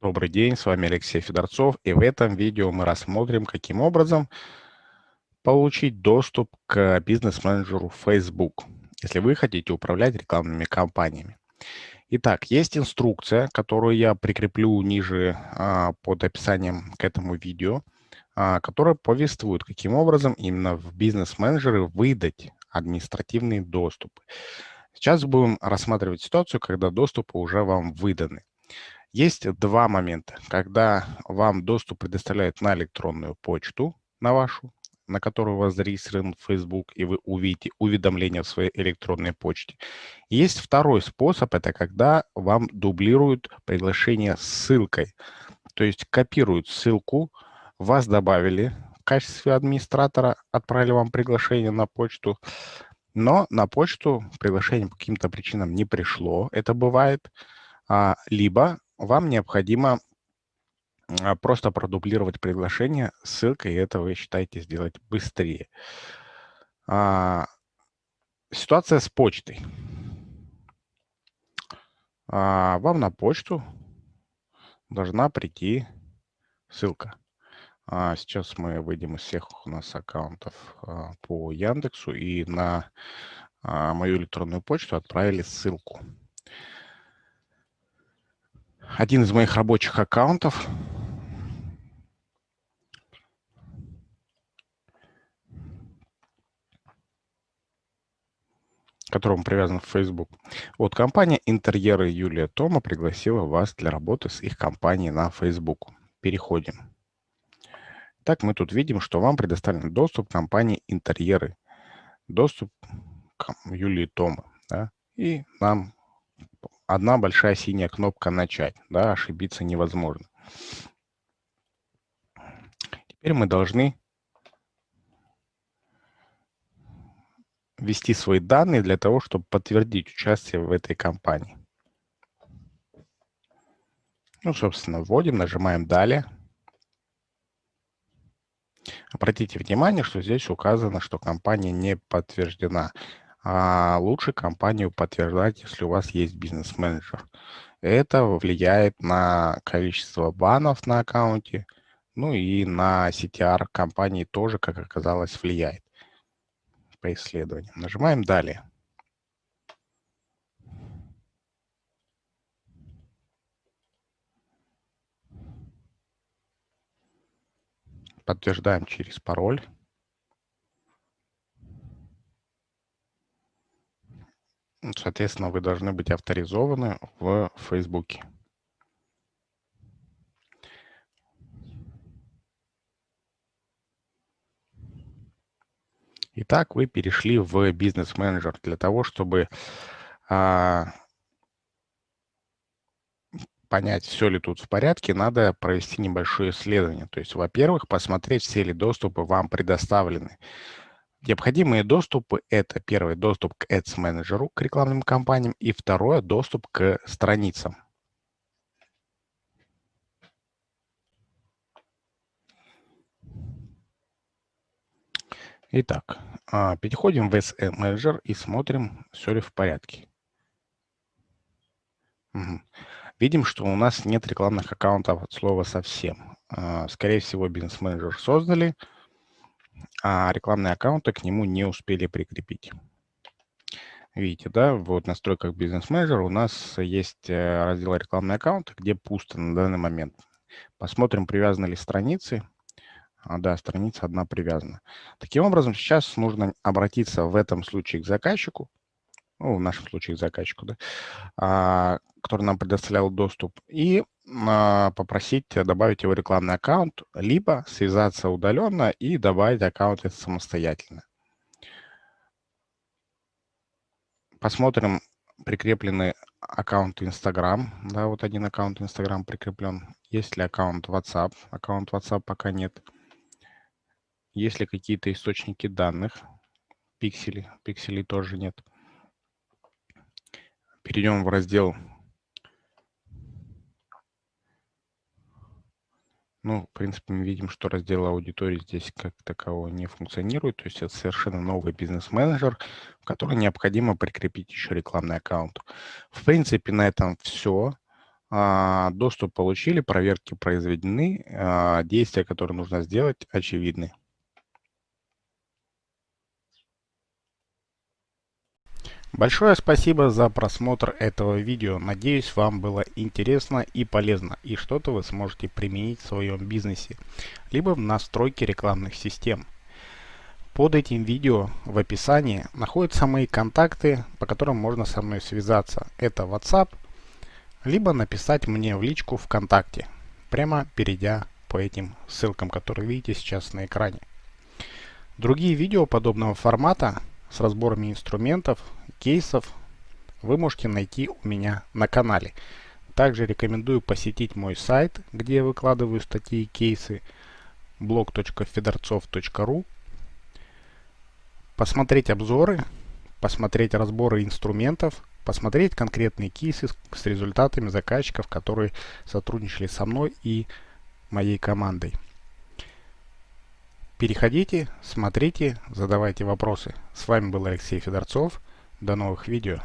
Добрый день, с вами Алексей Федорцов, и в этом видео мы рассмотрим, каким образом получить доступ к бизнес-менеджеру Facebook, если вы хотите управлять рекламными кампаниями. Итак, есть инструкция, которую я прикреплю ниже а, под описанием к этому видео, а, которая повествует, каким образом именно в бизнес-менеджеры выдать административный доступ. Сейчас будем рассматривать ситуацию, когда доступы уже вам выданы. Есть два момента, когда вам доступ предоставляют на электронную почту, на вашу, на которую у вас зарегистрирован Facebook, и вы увидите уведомления в своей электронной почте. Есть второй способ, это когда вам дублируют приглашение с ссылкой. То есть копируют ссылку, вас добавили в качестве администратора, отправили вам приглашение на почту, но на почту приглашение по каким-то причинам не пришло, это бывает, а, либо вам необходимо а, просто продублировать приглашение ссылкой, и это вы считаете сделать быстрее. А, ситуация с почтой. А, вам на почту должна прийти ссылка. Сейчас мы выйдем из всех у нас аккаунтов по Яндексу и на мою электронную почту отправили ссылку один из моих рабочих аккаунтов. к которому привязан в Facebook. Вот компания «Интерьеры» Юлия Тома пригласила вас для работы с их компанией на Facebook. Переходим. Так мы тут видим, что вам предоставлен доступ к компании «Интерьеры». Доступ к Юлии Тома. Да? И нам одна большая синяя кнопка «Начать». Да, ошибиться невозможно. Теперь мы должны ввести свои данные для того, чтобы подтвердить участие в этой компании. Ну, собственно, вводим, нажимаем «Далее». Обратите внимание, что здесь указано, что компания не подтверждена а лучше компанию подтверждать, если у вас есть бизнес-менеджер. Это влияет на количество банов на аккаунте, ну и на CTR компании тоже, как оказалось, влияет по исследованиям. Нажимаем «Далее». Подтверждаем через пароль. Соответственно, вы должны быть авторизованы в Фейсбуке. Итак, вы перешли в бизнес-менеджер для того, чтобы а, понять, все ли тут в порядке, надо провести небольшое исследование. То есть, во-первых, посмотреть, все ли доступы вам предоставлены. Необходимые доступы – это первый доступ к Ads менеджеру, к рекламным кампаниям, и второе – доступ к страницам. Итак, а, переходим в Ads менеджер и смотрим, все ли в порядке. Угу. Видим, что у нас нет рекламных аккаунтов от слова совсем. А, скорее всего, бизнес-менеджер создали – а рекламные аккаунты к нему не успели прикрепить. Видите, да, вот в настройках бизнес-менеджера у нас есть э, раздел рекламные аккаунты, где пусто на данный момент. Посмотрим, привязаны ли страницы. А, да, страница одна привязана. Таким образом, сейчас нужно обратиться в этом случае к заказчику, ну, в нашем случае заказчику, да, а, который нам предоставлял доступ, и а, попросить добавить его рекламный аккаунт, либо связаться удаленно и добавить аккаунт самостоятельно. Посмотрим, прикреплены аккаунт Instagram. Да, вот один аккаунт Instagram прикреплен. Есть ли аккаунт WhatsApp? Аккаунт WhatsApp пока нет. Есть ли какие-то источники данных? Пиксели. Пикселей тоже нет. Перейдем в раздел Ну, в принципе, мы видим, что раздел аудитории здесь как такового не функционирует. То есть это совершенно новый бизнес-менеджер, в который необходимо прикрепить еще рекламный аккаунт. В принципе, на этом все. А, доступ получили, проверки произведены, а, действия, которые нужно сделать, очевидны. Большое спасибо за просмотр этого видео. Надеюсь, вам было интересно и полезно, и что-то вы сможете применить в своем бизнесе, либо в настройке рекламных систем. Под этим видео в описании находятся мои контакты, по которым можно со мной связаться. Это WhatsApp, либо написать мне в личку ВКонтакте, прямо перейдя по этим ссылкам, которые видите сейчас на экране. Другие видео подобного формата с разборами инструментов, кейсов вы можете найти у меня на канале. Также рекомендую посетить мой сайт, где я выкладываю статьи и кейсы blog.fedorцов.ru посмотреть обзоры, посмотреть разборы инструментов, посмотреть конкретные кейсы с результатами заказчиков, которые сотрудничали со мной и моей командой. Переходите, смотрите, задавайте вопросы. С вами был Алексей Федорцов. До новых видео.